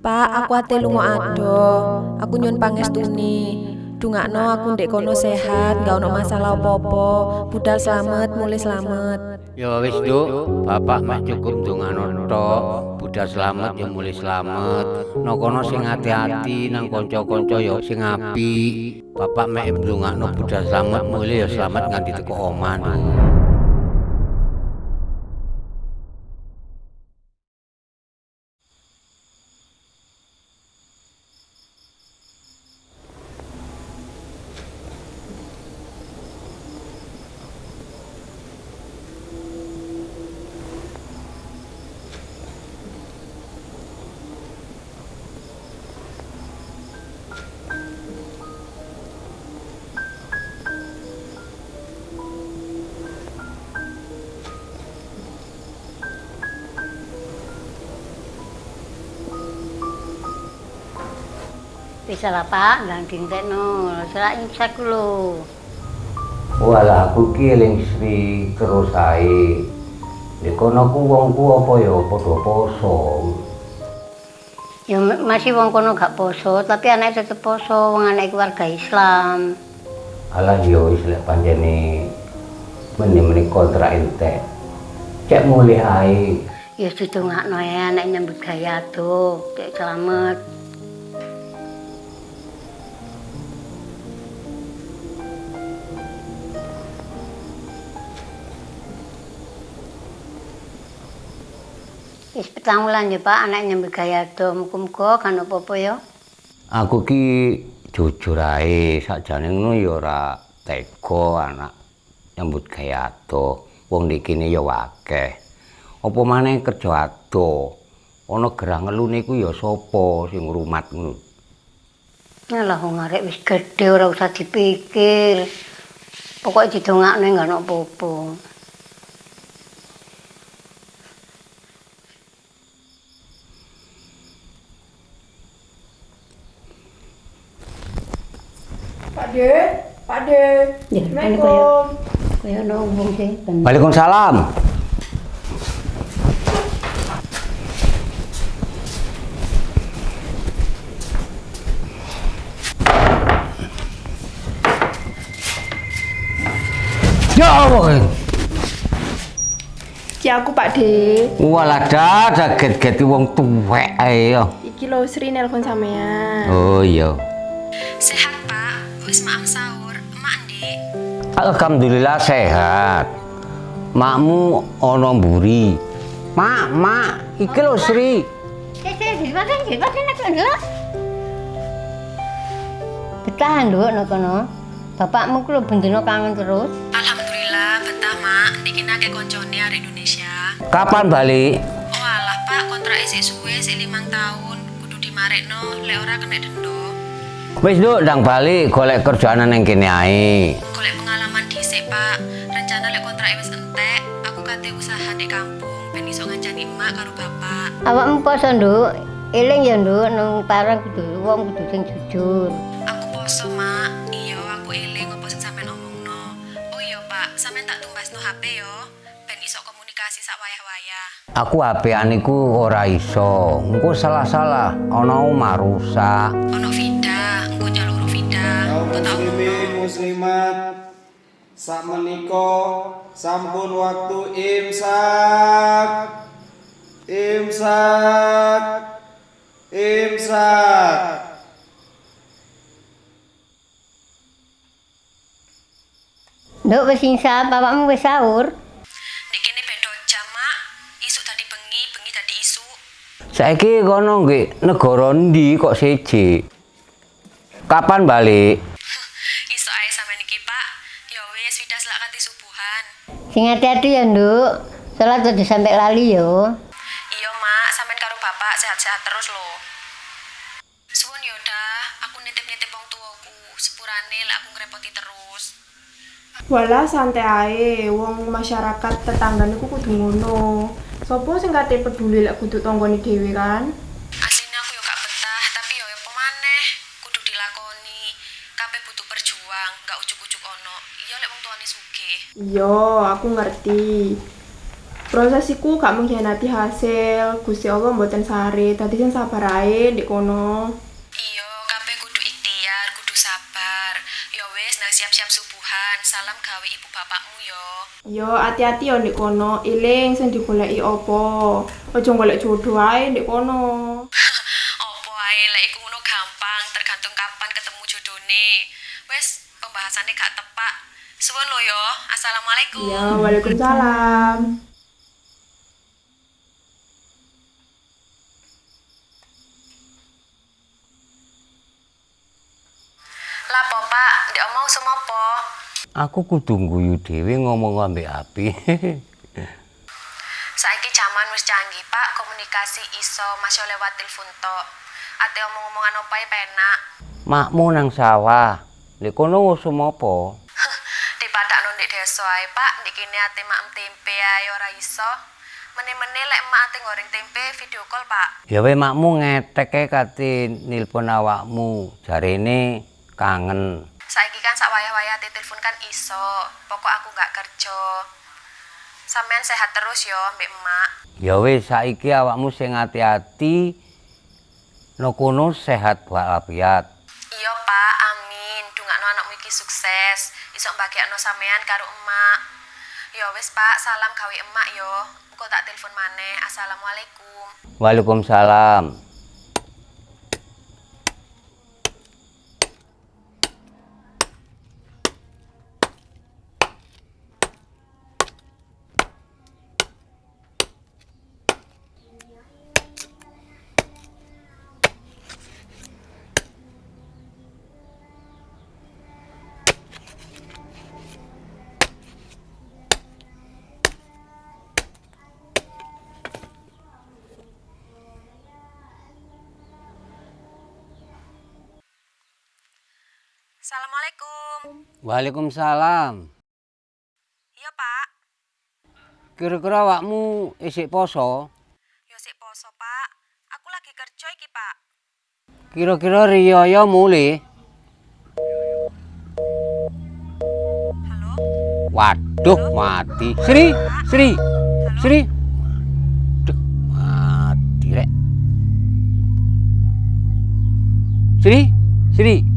Pak, aku ate lunga ado. Aku nyun pangestuni. Dungakno aku ndek kono sehat, gak ono masalah apa-apa. Budal slamet, mulai slamet. Ya wis, Duk. Bapak mek cukup ndongano tok. Budal slamet ya mulai slamet. Nang kono sing ati-ati nang kanca-kanca ya sing apik. Bapak mek ndongakno budal slamet mulai ya slamet nganti teko omah, Bisa lah Pak, ndang dintekno. Selak imsak lho. Walah aku ki eling Sri terus ae. Di kono ku wongku apa ya padha poso. Ya masih wong kono gak poso, tapi anake tetep poso, wong anake keluarga Islam. Alah yo wis lek panjene meni-meni kontrak entek. Cek mulih ae. Ya didongakno ya anak nyambut gaya tuh, cek selamat. Wis petang wulan ya Pak, anak nyambut gaya tuh, muga-muga kan apa-apa ya. Aku ki jujur ae sakjane ngono ya ora tega anak nyambut gawe ado. Wong nek kene ya akeh. Apa maneh kerja ado. Ana gerah ngelune ku ya sapa sing ngrumat ngono. Alah wong arek wis gedhe ora usah dipikir. Pokoke didongakne enggak ono apa-apa. De, Pak De. Ya, Assalamualaikum. Kaya ono wong sing ben. Waalaikumsalam. Ya Allah. Ki aku Pak De. Walah dah get-get wong tuwek ae ya. Iki lho Sri nelpon sampean. Oh iya. Sehat. Wis maam sahur. Emak ndi? Alhamdulillah sehat. Makmu ana mburi. Mak, mak, iki lho Sri. Betah nduk nek kono. Bapakmu ku lho bendino kangen terus. Alhamdulillah, betah, Mak. Niki nake koncone arek Indonesia. Kapan balik? Oh alah, Pak, kontrak isih suwe, sik limang tahun. Kudu dimarekno, lek ora kena denda. Wis nduk ndang balik golek kerjaan nang kene ae. Golek pengalaman dhisik, Pak. Rencana lek kontrak wis entek, aku kate usaha di kampung ben iso ngancani emak karo bapak. Awakmu poso nduk. Eling ya nduk nang parang kudu wong kudu sing jujur. Aku poso, Mak. Iya, aku eling apa sing sampean omongno. Oh iya, Pak, sampean tak tumbasno HP yo. Ben iso komunikasi sak wayah-wayah. Aku HP-an iku ora iso. Engko salah-salah ana omah rusak. Ono Kaum muslimin muslimat sak menika sampun waktu imsak imsak imsak Nduk wis insap, bapakmu wis sahur. Nek kene beda jam, Mak. Isuk tadi bengi, bengi tadi isu. Saiki kono nggih negara ndi kok siji? Kapan balik? Isuk ae sampean iki, Pak. Ya wis, Vida selak kanthi subuhan. Sing hati-hati ya nduk. Salat aja sampai lali yo. Iya, Mak, sampean karo Bapak sehat-sehat terus lho. Suwun ya dah, aku nitip-nitip wong tuaku. Sepurane lek aku ngrepoti terus. Walah santai ae, wong masyarakat tetanggane ku kudu ngono. Sopo sing kate peduli lek kudu tanggane dhewe kan? Butuh berjuang, gak ujuk-ujuk ono. Iya lek wong tuane sugih. Iya, aku ngerti. Proses iku gak mengkhianati hasil. Gusti Allah mboten sare. Dadi sing sabar ae ndek kono. Iya, kabeh kudu ikhtiar, kudu sabar. Ya wis, nang siap-siap subuhan. Salam gawe ibu bapakmu yo. Yo hati-hati yo ndek kono. Iling sing digoleki apa? Aja golek jodoh ae ndek kono. Lek iku ngono gampang, tergantung kapan ketemu jodone. Wes, pembahasannya gak tepak. Suwun lo yo. Assalamualaikum. Ya, waalaikumsalam. Lah po, Pak, ndek omong semopo? Aku kudu guyu dhewe ngomong ambek api. Saiki zaman wis canggih, Pak. Komunikasi iso masih lewat telepon tok. Ate omong-omongan opae penak. Makmu nang sawah. Lek kono ngusum apa? Di padakno ndek desa ae, Pak. Ndek kene ate maem tempe ae ora iso. Mene-mene lek emak ate goreng tempe video call, Pak. Ya we makmu ngetek kate nilpon awakmu. Jarene kangen. Saiki kan sak wayah-wayah ate telepon kan iso. Pokok aku nggak kerja. Sampean sehat terus yo, Mbak Emak. Ya wis saiki awakmu sing ati-ati. No kono sehat walafiat. Iya, Pak. Amin. Dungakno anakmu iki sukses. Iso mbagekno sampean karo emak. Ya wis, Pak. Salam gawe emak yo. Engko tak telepon maneh. Assalamualaikum. Waalaikumsalam. Assalamualaikum. Waalaikumsalam. Iya, Pak. Kira-kira awakmu isik poso? Yo sik poso, Pak. Aku lagi kerja iki, Pak. Kira-kira riyaya mule? Halo? Waduh, mati. Sri, Sri, Sri. Waduh, mati rek. Sri, Sri.